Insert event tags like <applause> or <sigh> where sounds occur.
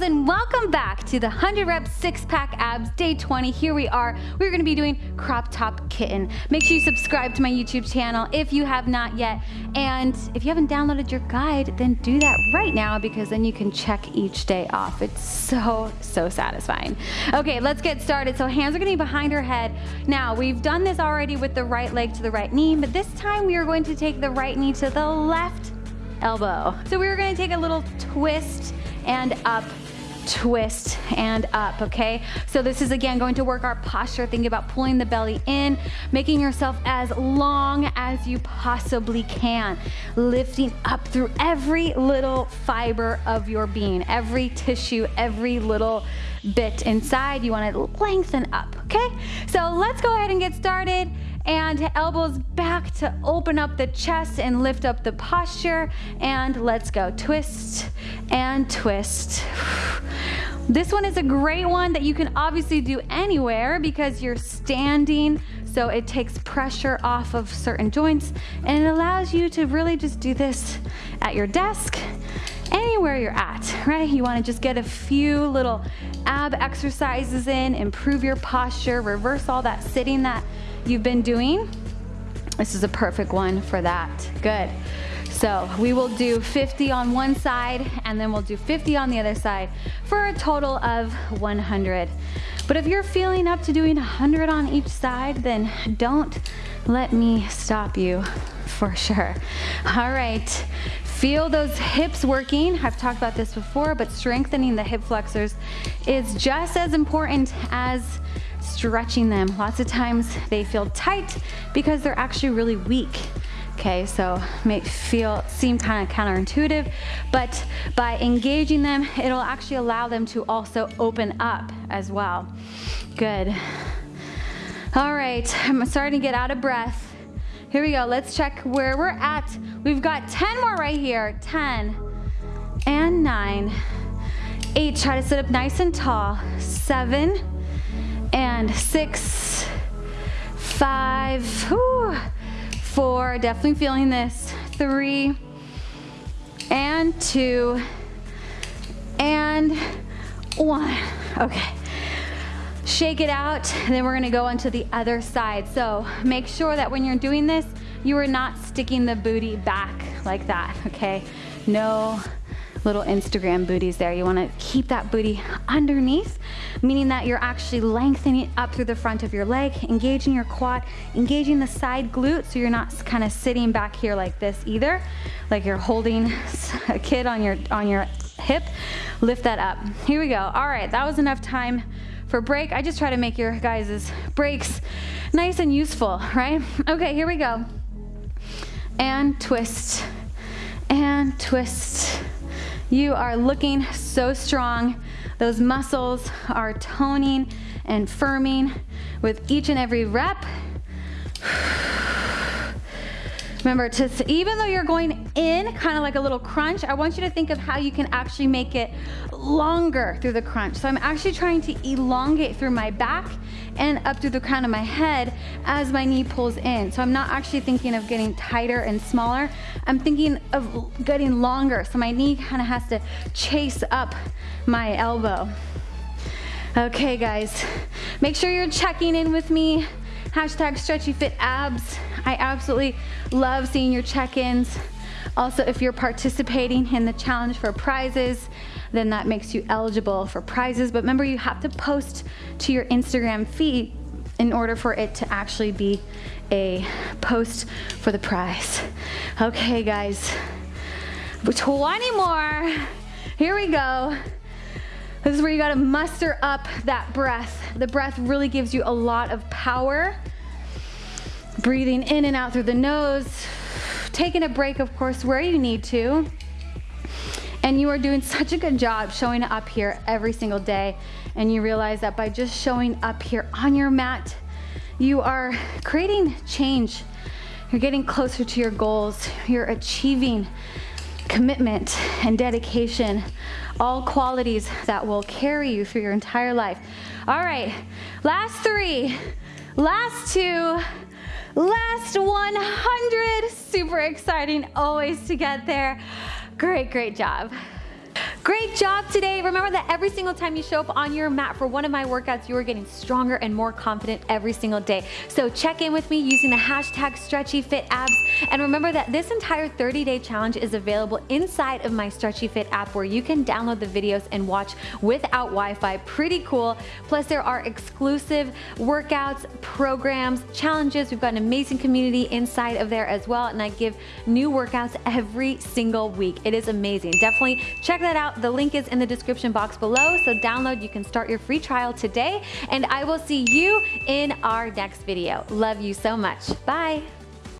girls and welcome back to the 100 reps six pack abs day 20. Here we are. We're gonna be doing crop top kitten. Make sure you subscribe to my YouTube channel if you have not yet. And if you haven't downloaded your guide, then do that right now because then you can check each day off. It's so, so satisfying. Okay, let's get started. So hands are gonna be behind her head. Now, we've done this already with the right leg to the right knee, but this time we are going to take the right knee to the left elbow. So we are gonna take a little twist and up twist and up, okay? So this is again going to work our posture. Think about pulling the belly in, making yourself as long as you possibly can, lifting up through every little fiber of your being, every tissue, every little bit inside. You wanna lengthen up, okay? So let's go ahead and get started and elbows back to open up the chest and lift up the posture. And let's go. Twist and twist. <sighs> This one is a great one that you can obviously do anywhere because you're standing, so it takes pressure off of certain joints and it allows you to really just do this at your desk, anywhere you're at, right? You wanna just get a few little ab exercises in, improve your posture, reverse all that sitting that you've been doing, this is a perfect one for that. Good. So we will do 50 on one side and then we'll do 50 on the other side for a total of 100. But if you're feeling up to doing 100 on each side, then don't let me stop you for sure. All right, feel those hips working. I've talked about this before, but strengthening the hip flexors is just as important as stretching them. Lots of times they feel tight because they're actually really weak. Okay, so may feel seem kind of counterintuitive, but by engaging them, it'll actually allow them to also open up as well. Good. All right, I'm starting to get out of breath. Here we go, let's check where we're at. We've got 10 more right here. 10 and nine, eight, try to sit up nice and tall. Seven, and six, five, whew, four, definitely feeling this, three, and two, and one. Okay. Shake it out, and then we're gonna go onto the other side. So make sure that when you're doing this, you are not sticking the booty back like that, okay? No little Instagram booties there. You wanna keep that booty underneath, meaning that you're actually lengthening up through the front of your leg, engaging your quad, engaging the side glute so you're not kind of sitting back here like this either, like you're holding a kid on your, on your hip. Lift that up. Here we go. All right, that was enough time for break. I just try to make your guys' breaks nice and useful, right? Okay, here we go. And twist, and twist, you are looking so strong. Those muscles are toning and firming with each and every rep. <sighs> Remember, to, even though you're going in kind of like a little crunch, I want you to think of how you can actually make it longer through the crunch. So I'm actually trying to elongate through my back and up through the crown of my head as my knee pulls in. So I'm not actually thinking of getting tighter and smaller. I'm thinking of getting longer. So my knee kind of has to chase up my elbow. Okay guys, make sure you're checking in with me Hashtag stretchy fit abs. I absolutely love seeing your check-ins. Also, if you're participating in the challenge for prizes, then that makes you eligible for prizes. But remember, you have to post to your Instagram feed in order for it to actually be a post for the prize. Okay, guys, 20 more. Here we go. This is where you gotta muster up that breath. The breath really gives you a lot of power. Breathing in and out through the nose. Taking a break, of course, where you need to. And you are doing such a good job showing up here every single day. And you realize that by just showing up here on your mat, you are creating change. You're getting closer to your goals. You're achieving commitment and dedication, all qualities that will carry you through your entire life. All right, last three, last two, last 100. Super exciting always to get there. Great, great job. Great job today. Remember that every single time you show up on your mat for one of my workouts, you are getting stronger and more confident every single day. So check in with me using the hashtag StretchyFitAbs. And remember that this entire 30-day challenge is available inside of my Stretchy Fit app where you can download the videos and watch without Wi-Fi. Pretty cool. Plus there are exclusive workouts, programs, challenges. We've got an amazing community inside of there as well. And I give new workouts every single week. It is amazing. Definitely check that out. The link is in the description box below. So download, you can start your free trial today. And I will see you in our next video. Love you so much. Bye.